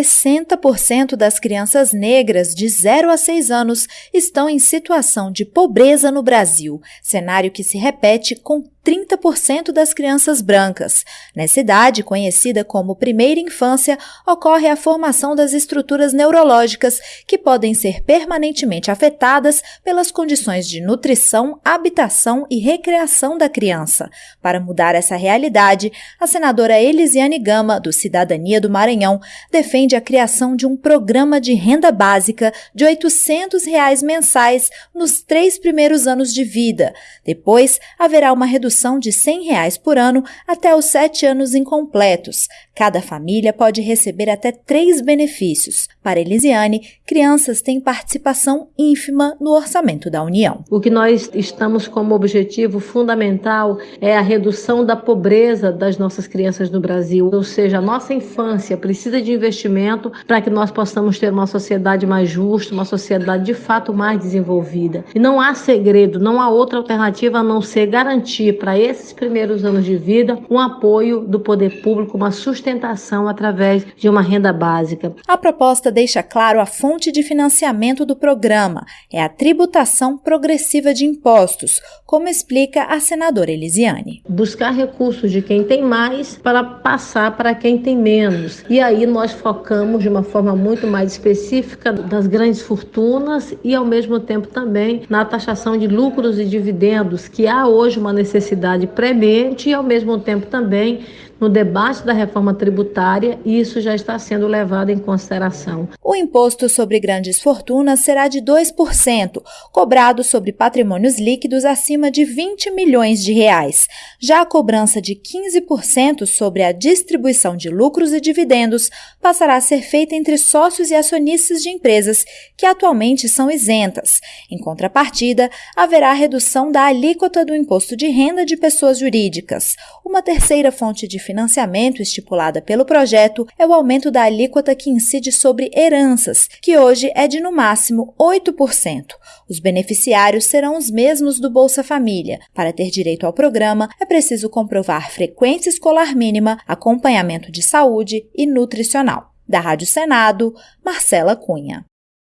60% das crianças negras de 0 a 6 anos estão em situação de pobreza no Brasil, cenário que se repete com 30% das crianças brancas. Nessa idade, conhecida como primeira infância, ocorre a formação das estruturas neurológicas que podem ser permanentemente afetadas pelas condições de nutrição, habitação e recreação da criança. Para mudar essa realidade, a senadora Elisiane Gama, do Cidadania do Maranhão, defende a criação de um programa de renda básica de 800 reais mensais nos três primeiros anos de vida. Depois, haverá uma redução de 100 reais por ano até os sete anos incompletos. Cada família pode receber até três benefícios. Para Elisiane, crianças têm participação ínfima no orçamento da União. O que nós estamos como objetivo fundamental é a redução da pobreza das nossas crianças no Brasil. Ou seja, a nossa infância precisa de investimento para que nós possamos ter uma sociedade mais justa, uma sociedade de fato mais desenvolvida. E não há segredo, não há outra alternativa a não ser garantir para esses primeiros anos de vida um apoio do poder público, uma sustentação através de uma renda básica. A proposta deixa claro a fonte de financiamento do programa, é a tributação progressiva de impostos, como explica a senadora Elisiane. Buscar recursos de quem tem mais para passar para quem tem menos. E aí nós focamos de uma forma muito mais específica das grandes fortunas e ao mesmo tempo também na taxação de lucros e dividendos, que há hoje uma necessidade premente e, ao mesmo tempo, também no debate da reforma tributária, isso já está sendo levado em consideração. O imposto sobre grandes fortunas será de 2%, cobrado sobre patrimônios líquidos acima de 20 milhões de reais. Já a cobrança de 15% sobre a distribuição de lucros e dividendos passará a ser feita entre sócios e acionistas de empresas que atualmente são isentas. Em contrapartida, haverá redução da alíquota do imposto de renda de pessoas jurídicas. Uma terceira fonte de financiamento estipulada pelo projeto é o aumento da alíquota que incide sobre heranças, que hoje é de no máximo 8%. Os beneficiários serão os mesmos do Bolsa Família. Para ter direito ao programa, é preciso comprovar frequência escolar mínima, acompanhamento de saúde e nutricional. Da Rádio Senado, Marcela Cunha.